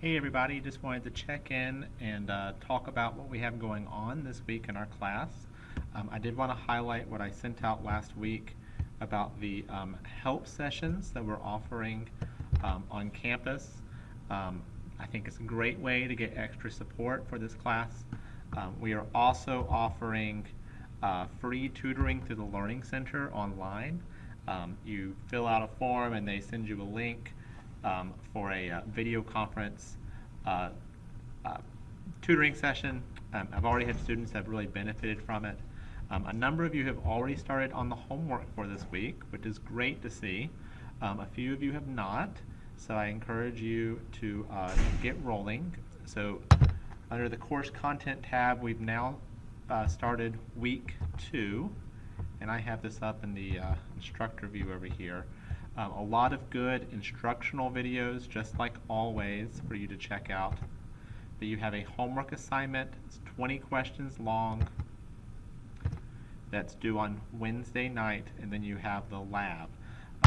Hey everybody, just wanted to check in and uh, talk about what we have going on this week in our class. Um, I did want to highlight what I sent out last week about the um, help sessions that we're offering um, on campus. Um, I think it's a great way to get extra support for this class. Um, we are also offering uh, free tutoring through the Learning Center online. Um, you fill out a form and they send you a link um, for a uh, video conference uh, uh, tutoring session. Um, I've already had students that have really benefited from it. Um, a number of you have already started on the homework for this week, which is great to see. Um, a few of you have not, so I encourage you to uh, get rolling. So under the course content tab, we've now uh, started week two, and I have this up in the uh, instructor view over here. Um, a lot of good instructional videos, just like always, for you to check out. But you have a homework assignment, it's 20 questions long, that's due on Wednesday night, and then you have the lab.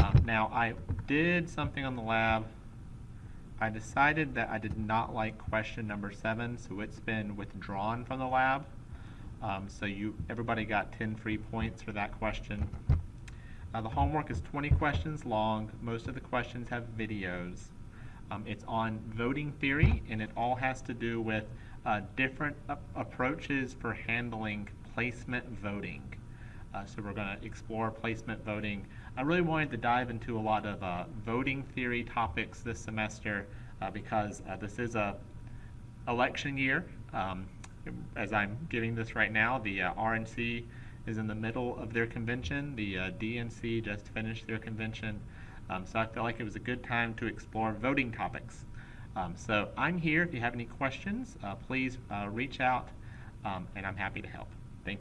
Um, now, I did something on the lab. I decided that I did not like question number seven, so it's been withdrawn from the lab. Um, so you, everybody got 10 free points for that question. Uh, the homework is 20 questions long. Most of the questions have videos. Um, it's on voting theory, and it all has to do with uh, different approaches for handling placement voting. Uh, so we're going to explore placement voting. I really wanted to dive into a lot of uh, voting theory topics this semester uh, because uh, this is a election year. Um, as I'm giving this right now, the uh, RNC is in the middle of their convention. The uh, DNC just finished their convention. Um, so I felt like it was a good time to explore voting topics. Um, so I'm here. If you have any questions, please reach out, um, and I'm happy to help.